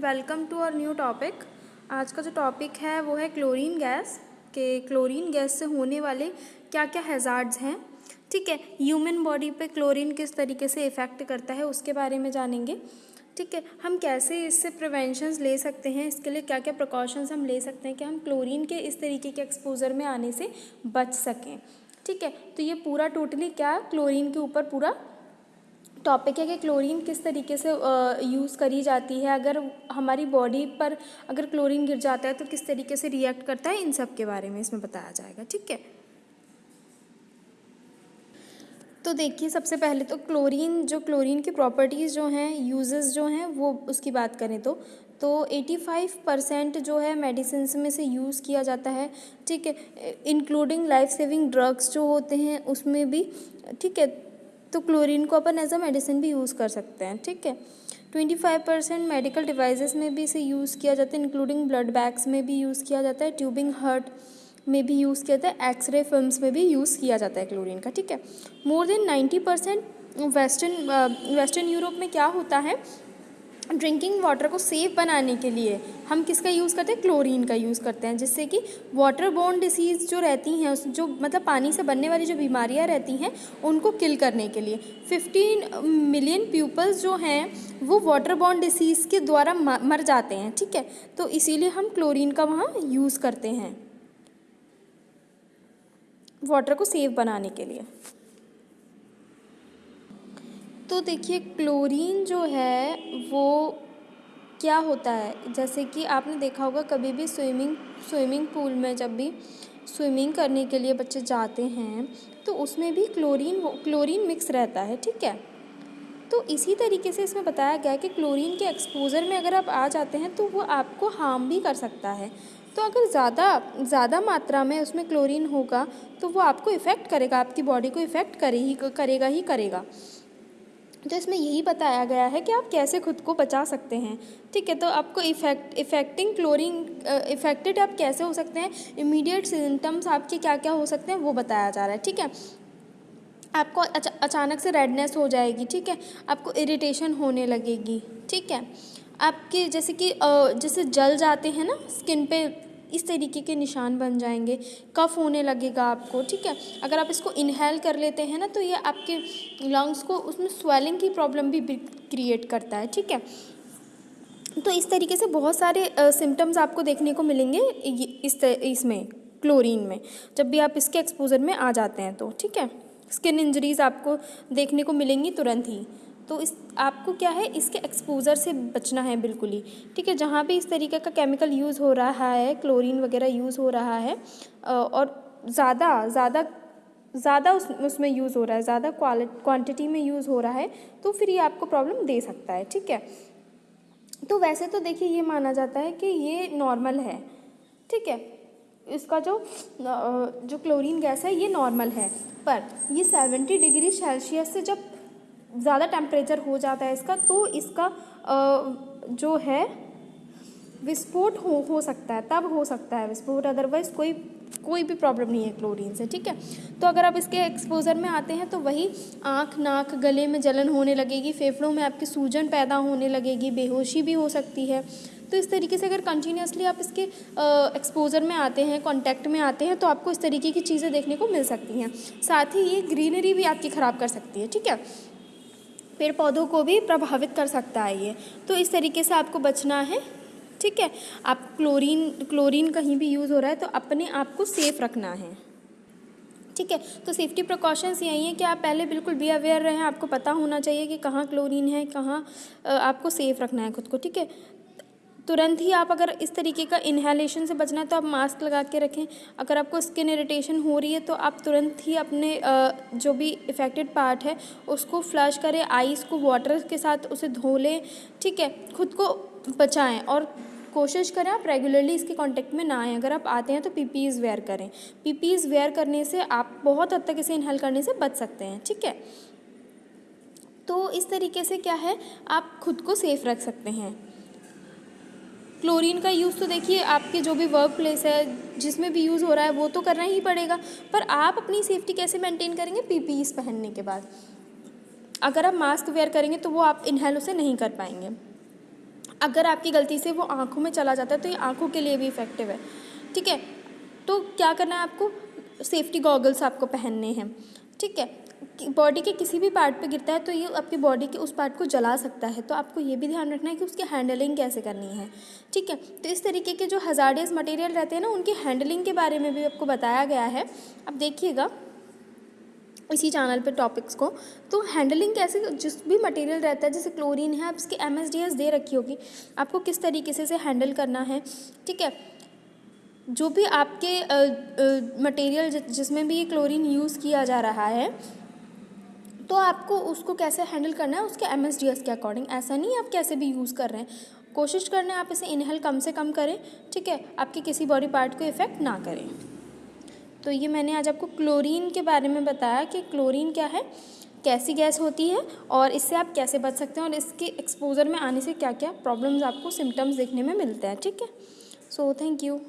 Welcome to our new topic. आज का जो टॉपिक है वो है क्लोरीन गैस, के क्लोरीन गैस से होने वाले क्या क्या हैज़ार्ड्स हैं। ठीक है ह्यूमन बॉडी पे क्लोरीन किस तरीके से इफ़ेक्ट करता है उसके बारे में जानेंगे। ठीक है, हम कैसे इससे प्रिवेंशंस ले सकते हैं, इसके लिए क्या क्या प्रिकॉशंस हम ले सकते हैं कि हम क्लोरीन के इस तरीके के एक्सपोज़र में आने से बच सकें। ठीक है तो ये पूरा टोटली क्या क्लोरीन के ऊपर पूरा टॉपिक है कि क्लोरीन किस तरीके से यूज़ करी जाती है। अगर हमारी बॉडी पर अगर क्लोरीन गिर जाता है तो किस तरीके से रिएक्ट करता है, इन सब के बारे में इसमें बताया जाएगा, ठीक है? तो देखिए, सबसे पहले तो क्लोरीन जो क्लोरीन की प्रॉपर्टीज़ जो हैं यूजेस जो हैं, वो उसकी बात करें तो तो 85 परसेंट जो है मेडिसिन में से यूज़ किया जाता है, ठीक है? इंक्लूडिंग लाइफ सेविंग ड्रग्स जो होते हैं, उसमें भी, ठीक है? तो क्लोरीन को अपन एज अ मेडिसिन भी यूज़ कर सकते हैं, ठीक है? Twenty five percent medical devices में भी इसे यूज़ किया जाता है इंक्लूडिंग ब्लड बैग्स में भी यूज़ किया जाता है ट्यूबिंग हर्ट में भी यूज़ किया जाता है एक्सरे फिल्म्स में भी यूज़ किया जाता है क्लोरीन का, ठीक है? More than ninety percent western western Europe में क्या होता है? ड्रिंकिंग वाटर को सेफ़ बनाने के लिए हम किसका यूज़ करते हैं? क्लोरीन का यूज़ करते हैं, जिससे कि वाटर बोर्न डिसीज़ जो रहती हैं, उस जो मतलब पानी से बनने वाली जो बीमारियाँ रहती हैं, उनको किल करने के लिए। फिफ्टीन मिलियन पीपल्स जो हैं, वो वाटर बोर्न डिसीज़ के द्वारा मर जाते हैं, ठीक है? तो इसीलिए हम क्लोरीन का वहाँ यूज़ करते हैं, वाटर को सेफ़ बनाने के लिए। तो देखिए, क्लोरीन जो है, वो क्या होता है? जैसे कि आपने देखा होगा, कभी भी स्विमिंग स्विमिंग पूल में जब भी स्विमिंग करने के लिए बच्चे जाते हैं तो उसमें भी क्लोरीन क्लोरीन मिक्स रहता है, ठीक है? तो इसी तरीके से इसमें बताया गया है कि क्लोरीन के एक्सपोज़र में अगर आप आ जाते हैं तो वो आपको हार्म भी कर सकता है। तो अगर ज़्यादा ज़्यादा मात्रा में उसमें क्लोरीन होगा तो वो आपको इफ़ेक्ट करेगा, आपकी बॉडी को इफ़ेक्ट करे ही करेगा ही करेगा। तो इसमें यही बताया गया है कि आप कैसे खुद को बचा सकते हैं। ठीक है तो आपको इफ़ेक्ट इफेक्टिंग क्लोरिंग इफेक्टेड आप कैसे हो सकते हैं इमीडिएट सिम्टम्स आपके क्या क्या हो सकते हैं वो बताया जा रहा है। ठीक है आपको अचा, अचानक से रेडनेस हो जाएगी ठीक है आपको इरिटेशन होने लगेगी ठीक है। आपके जैसे कि जैसे जल जाते हैं ना स्किन पे इस तरीके के निशान बन जाएँगे। कफ़ होने लगेगा आपको, ठीक है? अगर आप इसको इनहेल कर लेते हैं ना तो ये आपके लंग्स को उसमें स्वेलिंग की प्रॉब्लम भी क्रिएट करता है, ठीक है? तो इस तरीके से बहुत सारे सिम्टम्स आपको देखने को मिलेंगे इस इसमें क्लोरीन में, जब भी आप इसके एक्सपोज़र में आ जाते हैं तो ठीक है? स्किन इंजरीज़ आपको देखने को मिलेंगी तुरंत ही। तो इस, आपको क्या है, इसके एक्सपोज़र से बचना है बिल्कुल ही। ठीक है, जहाँ भी इस तरीके का केमिकल यूज़ हो रहा है क्लोरीन वगैरह यूज़ हो रहा है और ज़्यादा ज़्यादा ज़्यादा उस, उसमें यूज़ हो रहा है, ज़्यादा क्वांटिटी में यूज़ हो रहा है तो फिर ये आपको प्रॉब्लम दे सकता है, ठीक है? तो वैसे तो देखिए, ये माना जाता है कि ये नॉर्मल है, ठीक है? इसका जो जो क्लोरीन गैस है, ये नॉर्मल है, पर ये सेवेंटी डिग्री सेल्सियस से जब ज़्यादा टेम्परेचर हो जाता है इसका तो इसका जो है, विस्फोट हो हो सकता है, तब हो सकता है विस्फोट अदरवाइज़ कोई कोई भी प्रॉब्लम नहीं है क्लोरीन से, ठीक है? तो अगर आप इसके एक्सपोज़र में आते हैं तो वही आँख, नाक, गले में जलन होने लगेगी, फेफड़ों में आपकी सूजन पैदा होने लगेगी, बेहोशी भी हो सकती है। तो इस तरीके से अगर कंटिन्यूसली आप इसके एक्सपोज़र में आते हैं कॉन्टैक्ट में आते हैं तो आपको इस तरीके की चीज़ें देखने को मिल सकती हैं। साथ ही ये ग्रीनरी भी आपकी ख़राब कर सकती है, ठीक है? पेड़ पौधों को भी प्रभावित कर सकता है ये। तो इस तरीके से आपको बचना है, ठीक है? आप क्लोरीन क्लोरीन कहीं भी यूज़ हो रहा है तो अपने आप को सेफ़ रखना है, ठीक है? तो सेफ्टी प्रिकॉशंस यही है कि आप पहले बिल्कुल बी अवेयर रहें। आपको पता होना चाहिए कि कहाँ क्लोरीन है, कहाँ आपको सेफ़ रखना है खुद को, ठीक है? तुरंत ही आप अगर इस तरीके का इन्हेलेशन से बचना है तो आप मास्क लगा के रखें। अगर आपको स्किन इरिटेशन हो रही है तो आप तुरंत ही अपने जो भी इफ़ेक्टेड पार्ट है, उसको फ्लश करें। आइस को वाटर के साथ उसे धो लें, ठीक है? खुद को बचाएँ और कोशिश करें आप रेगुलरली इसके कांटेक्ट में ना आएँ। अगर आप आते हैं तो पीपीज़ वेयर करें। पीपीज़ वेयर करने से आप बहुत हद तक इसे इनहेल करने से बच सकते हैं, ठीक है? तो इस तरीके से क्या है? आप खुद को सेफ़ रख सकते हैं। क्लोरीन का यूज़ तो देखिए, आपके जो भी वर्क प्लेस है, जिसमें भी यूज़ हो रहा है, वो तो करना ही पड़ेगा। पर आप अपनी सेफ्टी कैसे मेंटेन करेंगे? पीपीईस पहनने के बाद। अगर आप मास्क वेयर करेंगे तो वो आप इनहेल उसे नहीं कर पाएँगे। अगर आपकी गलती से वो आँखों में चला जाता है तो ये आँखों के लिए भी इफ़ेक्टिव है। ठीक है? तो क्या करना है आपको? सेफ्टी गॉगल्स आपको पहनने हैं। ठीक है? बॉडी के किसी भी पार्ट पे गिरता है तो ये आपकी बॉडी के उस पार्ट को जला सकता है। तो आपको ये भी ध्यान रखना है कि उसकी हैंडलिंग कैसे करनी है। ठीक है? तो इस तरीके के जो हज़ार्डियस मटेरियल रहते हैं ना, उनकी हैंडलिंग के बारे में भी आपको बताया गया है। अब देखिएगा इसी चैनल पे टॉपिक्स को। तो हैंडलिंग कैसे, जिस भी मटेरियल रहता है, जैसे क्लोरीन है, आप इसकी एम दे रखी होगी। आपको किस तरीके से इसे हैंडल करना है। ठीक है? जो भी आपके मटेरियल जिसमें भी ये क्लोरीन यूज़ किया जा रहा है तो आपको उसको कैसे हैंडल करना है, उसके एमएसडीएस के अकॉर्डिंग ऐसा नहीं आप कैसे भी यूज़ कर रहे हैं। कोशिश करना है आप इसे इनहेल कम से कम करें, ठीक है? आपके किसी बॉडी पार्ट को इफ़ेक्ट ना करें। तो ये मैंने आज आपको क्लोरीन के बारे में बताया कि क्लोरीन क्या है, कैसी गैस होती है और इससे आप कैसे बच सकते हैं और इसके एक्सपोज़र में आने से क्या क्या प्रॉब्लम्स आपको सिम्टम्स देखने में मिलते हैं, ठीक है? So thank you